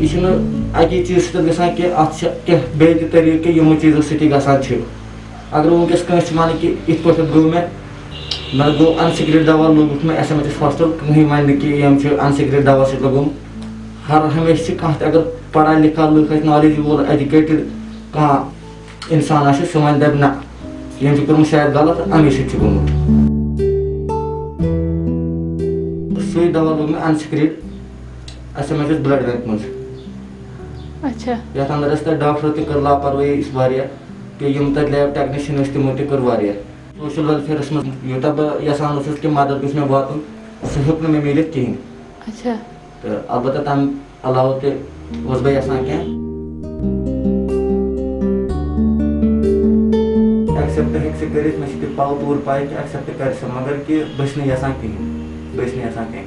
यह अकी चीज़ बे तरीके यमो चीज़ों गसान अगर वनकस कंस वन कि इत पे गो मे मैं गो अनसिक्रेट दवा लोग मैं एस एम एच हॉस्टल कहीं वन कि अनसिक्रेट दवा सत लगुम हर हमेशा कह अगर पढ़ा लिखा लुक नॉलेज वोल एजुकेटेड कह इंसान सह दप ना यम कर्म शायद गलत अमी सत गोमुत सही दवा लोग मैं अनसिक्रेट S M H blood bank मज अच्छा। अंदर डॉक्टर तक कर लापरवाही कि यम लैब टेक्नीशियन तमो तक सोशल वेलफेयरस मज यूटा बह यसान कि मदद गो मे वातन सह हेक मे मिल कहें अच्छा. तो अलबत् तम अलाव तस बह यसान क्या एक्सेप्ट हेक कर मे पाव तौर पाए कि एक्सेप्ट कर मगर कि बस यसान कहें बस यसान कहें